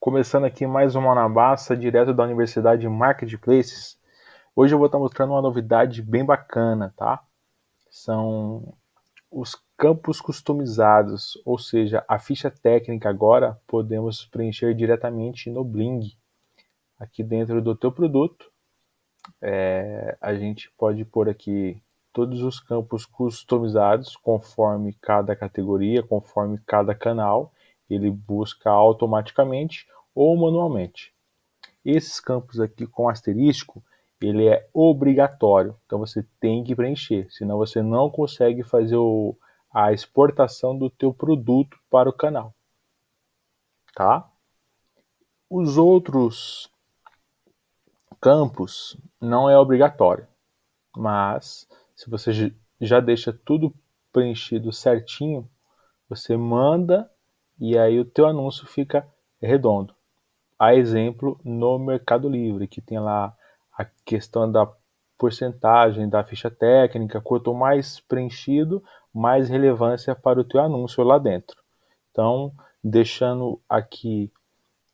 Começando aqui mais uma Anabaça, direto da Universidade Marketplaces. Hoje eu vou estar mostrando uma novidade bem bacana, tá? São os campos customizados, ou seja, a ficha técnica agora podemos preencher diretamente no Bling. Aqui dentro do teu produto, é, a gente pode pôr aqui todos os campos customizados conforme cada categoria, conforme cada canal ele busca automaticamente ou manualmente. Esses campos aqui com asterisco, ele é obrigatório, então você tem que preencher, senão você não consegue fazer o, a exportação do teu produto para o canal. Tá? Os outros campos não é obrigatório, mas se você já deixa tudo preenchido certinho, você manda e aí o teu anúncio fica redondo. A exemplo no Mercado Livre, que tem lá a questão da porcentagem da ficha técnica, quanto mais preenchido, mais relevância para o teu anúncio lá dentro. Então, deixando aqui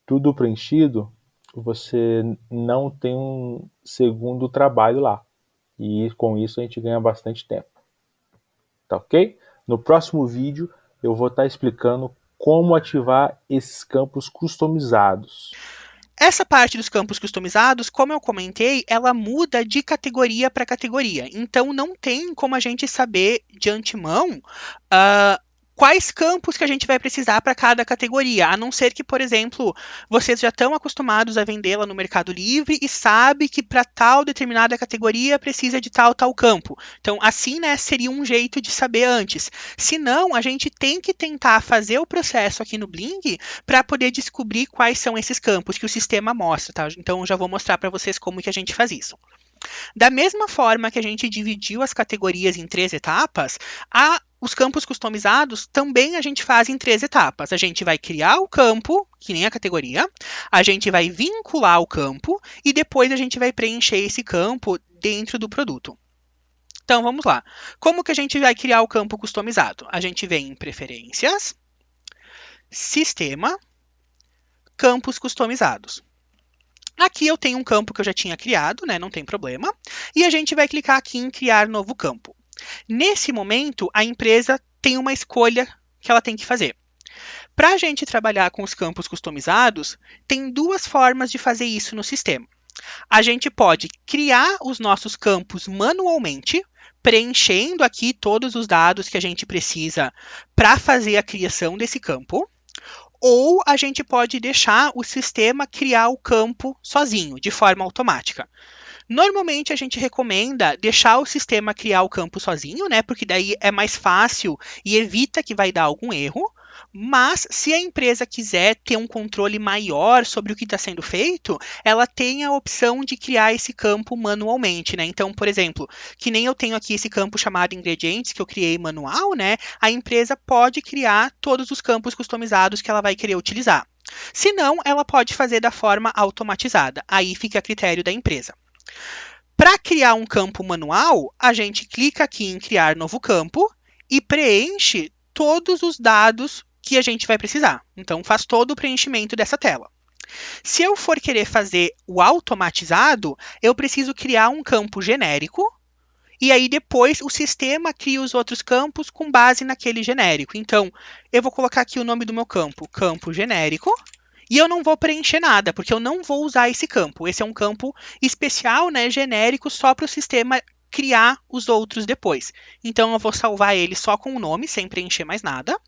tudo preenchido, você não tem um segundo trabalho lá. E com isso a gente ganha bastante tempo. Tá ok? No próximo vídeo eu vou estar explicando como ativar esses campos customizados. Essa parte dos campos customizados, como eu comentei, ela muda de categoria para categoria. Então, não tem como a gente saber de antemão uh, quais campos que a gente vai precisar para cada categoria, a não ser que, por exemplo, vocês já estão acostumados a vendê-la no Mercado Livre e sabe que para tal determinada categoria precisa de tal tal campo. Então, assim, né, seria um jeito de saber antes. Se não, a gente tem que tentar fazer o processo aqui no Bling para poder descobrir quais são esses campos que o sistema mostra, tá? Então, já vou mostrar para vocês como que a gente faz isso. Da mesma forma que a gente dividiu as categorias em três etapas, a os campos customizados também a gente faz em três etapas. A gente vai criar o campo, que nem a categoria, a gente vai vincular o campo e depois a gente vai preencher esse campo dentro do produto. Então vamos lá. Como que a gente vai criar o campo customizado? A gente vem em Preferências, Sistema, Campos Customizados. Aqui eu tenho um campo que eu já tinha criado, né, não tem problema. E a gente vai clicar aqui em Criar Novo Campo. Nesse momento, a empresa tem uma escolha que ela tem que fazer. Para a gente trabalhar com os campos customizados, tem duas formas de fazer isso no sistema. A gente pode criar os nossos campos manualmente, preenchendo aqui todos os dados que a gente precisa para fazer a criação desse campo, ou a gente pode deixar o sistema criar o campo sozinho, de forma automática. Normalmente a gente recomenda deixar o sistema criar o campo sozinho, né? Porque daí é mais fácil e evita que vai dar algum erro. Mas se a empresa quiser ter um controle maior sobre o que está sendo feito, ela tem a opção de criar esse campo manualmente, né? Então, por exemplo, que nem eu tenho aqui esse campo chamado ingredientes que eu criei manual, né? A empresa pode criar todos os campos customizados que ela vai querer utilizar. Se não, ela pode fazer da forma automatizada. Aí fica a critério da empresa. Para criar um campo manual, a gente clica aqui em criar novo campo e preenche todos os dados que a gente vai precisar. Então, faz todo o preenchimento dessa tela. Se eu for querer fazer o automatizado, eu preciso criar um campo genérico e aí depois o sistema cria os outros campos com base naquele genérico. Então, eu vou colocar aqui o nome do meu campo, campo genérico, e eu não vou preencher nada, porque eu não vou usar esse campo. Esse é um campo especial, né, genérico, só para o sistema criar os outros depois. Então eu vou salvar ele só com o nome, sem preencher mais nada.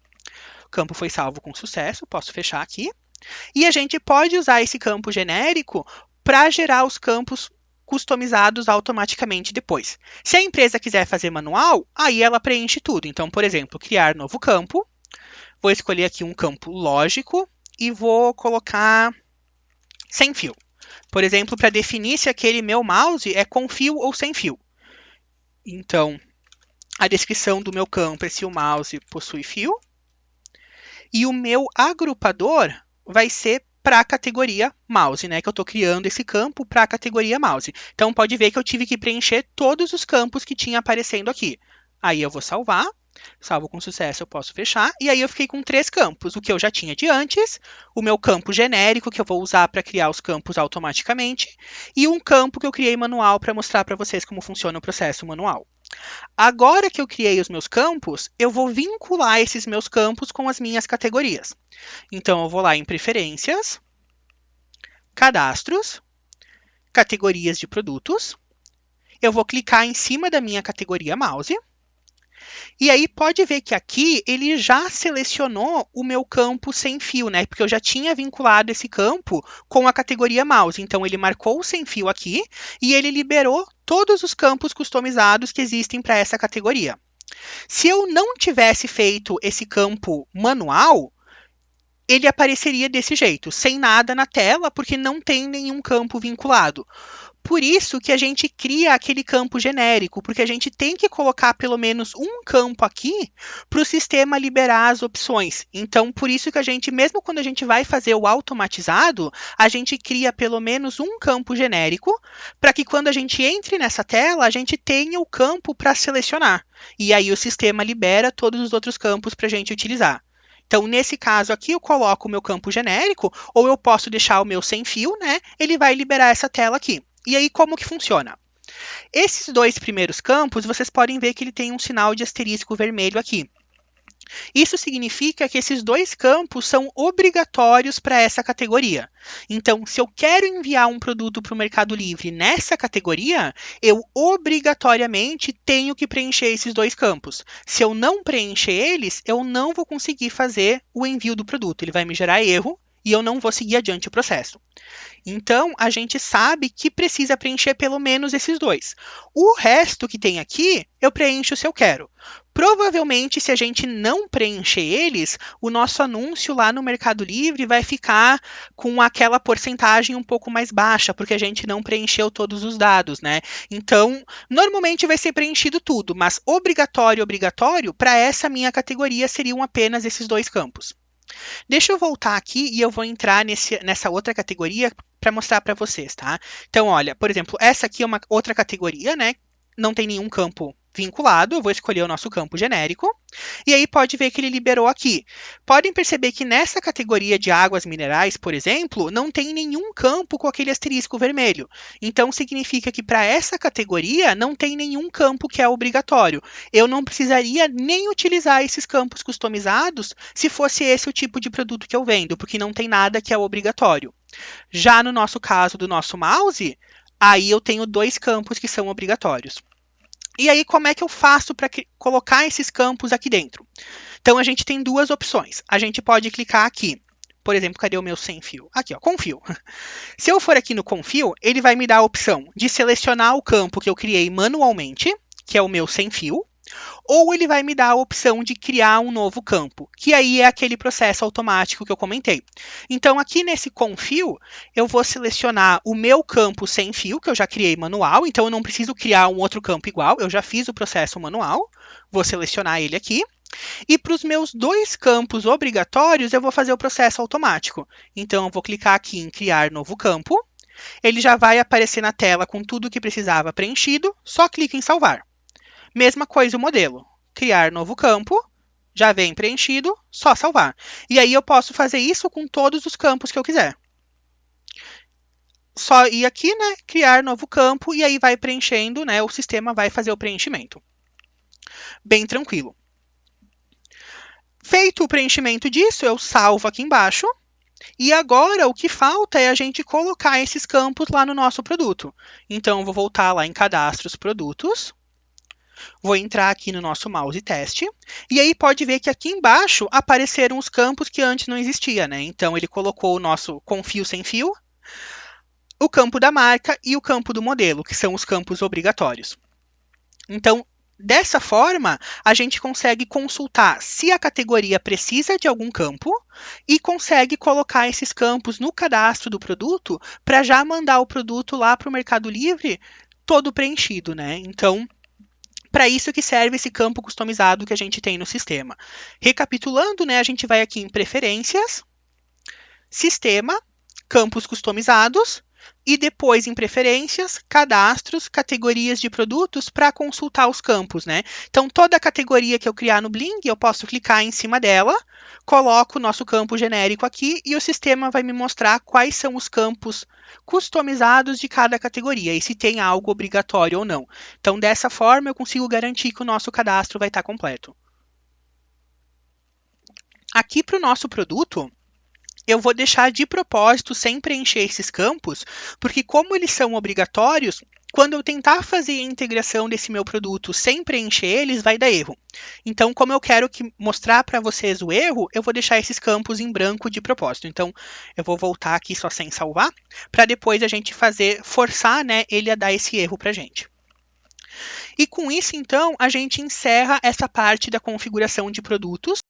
O campo foi salvo com sucesso, posso fechar aqui. E a gente pode usar esse campo genérico para gerar os campos customizados automaticamente depois. Se a empresa quiser fazer manual, aí ela preenche tudo. Então, por exemplo, criar novo campo. Vou escolher aqui um campo lógico, e vou colocar sem fio. Por exemplo, para definir se aquele meu mouse é com fio ou sem fio. Então, a descrição do meu campo é se o mouse possui fio. E o meu agrupador vai ser para a categoria mouse, né? Que eu estou criando esse campo para a categoria mouse. Então, pode ver que eu tive que preencher todos os campos que tinha aparecendo aqui. Aí eu vou salvar. Salvo com sucesso, eu posso fechar. E aí eu fiquei com três campos. O que eu já tinha de antes, o meu campo genérico, que eu vou usar para criar os campos automaticamente, e um campo que eu criei manual para mostrar para vocês como funciona o processo manual. Agora que eu criei os meus campos, eu vou vincular esses meus campos com as minhas categorias. Então, eu vou lá em Preferências, Cadastros, Categorias de Produtos. Eu vou clicar em cima da minha categoria Mouse e aí pode ver que aqui ele já selecionou o meu campo sem fio, né? Porque eu já tinha vinculado esse campo com a categoria mouse. Então ele marcou o sem fio aqui e ele liberou todos os campos customizados que existem para essa categoria. Se eu não tivesse feito esse campo manual, ele apareceria desse jeito, sem nada na tela, porque não tem nenhum campo vinculado. Por isso que a gente cria aquele campo genérico, porque a gente tem que colocar pelo menos um campo aqui para o sistema liberar as opções. Então, por isso que a gente, mesmo quando a gente vai fazer o automatizado, a gente cria pelo menos um campo genérico, para que quando a gente entre nessa tela, a gente tenha o campo para selecionar. E aí o sistema libera todos os outros campos para a gente utilizar. Então, nesse caso aqui, eu coloco o meu campo genérico, ou eu posso deixar o meu sem fio, né? Ele vai liberar essa tela aqui. E aí, como que funciona? Esses dois primeiros campos, vocês podem ver que ele tem um sinal de asterisco vermelho aqui. Isso significa que esses dois campos são obrigatórios para essa categoria. Então, se eu quero enviar um produto para o Mercado Livre nessa categoria, eu obrigatoriamente tenho que preencher esses dois campos. Se eu não preencher eles, eu não vou conseguir fazer o envio do produto. Ele vai me gerar erro e eu não vou seguir adiante o processo. Então, a gente sabe que precisa preencher pelo menos esses dois. O resto que tem aqui, eu preencho se eu quero. Provavelmente, se a gente não preencher eles, o nosso anúncio lá no Mercado Livre vai ficar com aquela porcentagem um pouco mais baixa, porque a gente não preencheu todos os dados, né? Então, normalmente vai ser preenchido tudo, mas obrigatório, obrigatório, para essa minha categoria seriam apenas esses dois campos. Deixa eu voltar aqui e eu vou entrar nesse, nessa outra categoria para mostrar para vocês, tá? Então, olha, por exemplo, essa aqui é uma outra categoria, né? Não tem nenhum campo vinculado, eu vou escolher o nosso campo genérico, e aí pode ver que ele liberou aqui. Podem perceber que nessa categoria de águas minerais, por exemplo, não tem nenhum campo com aquele asterisco vermelho. Então significa que para essa categoria não tem nenhum campo que é obrigatório. Eu não precisaria nem utilizar esses campos customizados se fosse esse o tipo de produto que eu vendo, porque não tem nada que é obrigatório. Já no nosso caso do nosso mouse, aí eu tenho dois campos que são obrigatórios. E aí, como é que eu faço para colocar esses campos aqui dentro? Então, a gente tem duas opções. A gente pode clicar aqui. Por exemplo, cadê o meu sem fio? Aqui, ó, com fio. Se eu for aqui no com fio, ele vai me dar a opção de selecionar o campo que eu criei manualmente, que é o meu sem fio, ou ele vai me dar a opção de criar um novo campo, que aí é aquele processo automático que eu comentei. Então, aqui nesse confio, eu vou selecionar o meu campo sem fio, que eu já criei manual, então eu não preciso criar um outro campo igual, eu já fiz o processo manual, vou selecionar ele aqui. E para os meus dois campos obrigatórios, eu vou fazer o processo automático. Então, eu vou clicar aqui em criar novo campo, ele já vai aparecer na tela com tudo que precisava preenchido, só clique em salvar. Mesma coisa o modelo. Criar novo campo, já vem preenchido, só salvar. E aí eu posso fazer isso com todos os campos que eu quiser. Só ir aqui, né, criar novo campo e aí vai preenchendo, né, o sistema vai fazer o preenchimento. Bem tranquilo. Feito o preenchimento disso, eu salvo aqui embaixo. E agora o que falta é a gente colocar esses campos lá no nosso produto. Então, eu vou voltar lá em Cadastros Produtos. Vou entrar aqui no nosso mouse teste, e aí pode ver que aqui embaixo apareceram os campos que antes não existia, né? Então ele colocou o nosso com fio sem fio, o campo da marca e o campo do modelo, que são os campos obrigatórios. Então, dessa forma, a gente consegue consultar se a categoria precisa de algum campo e consegue colocar esses campos no cadastro do produto para já mandar o produto lá para o Mercado Livre todo preenchido, né? Então, para isso que serve esse campo customizado que a gente tem no sistema. Recapitulando, né, a gente vai aqui em Preferências, Sistema, Campos Customizados, e depois em preferências, cadastros, categorias de produtos para consultar os campos, né? Então toda categoria que eu criar no Bling, eu posso clicar em cima dela, coloco o nosso campo genérico aqui e o sistema vai me mostrar quais são os campos customizados de cada categoria e se tem algo obrigatório ou não. Então dessa forma eu consigo garantir que o nosso cadastro vai estar completo. Aqui para o nosso produto, eu vou deixar de propósito sem preencher esses campos, porque como eles são obrigatórios, quando eu tentar fazer a integração desse meu produto sem preencher eles, vai dar erro. Então, como eu quero que mostrar para vocês o erro, eu vou deixar esses campos em branco de propósito. Então, eu vou voltar aqui só sem salvar, para depois a gente fazer, forçar né, ele a dar esse erro para a gente. E com isso, então, a gente encerra essa parte da configuração de produtos.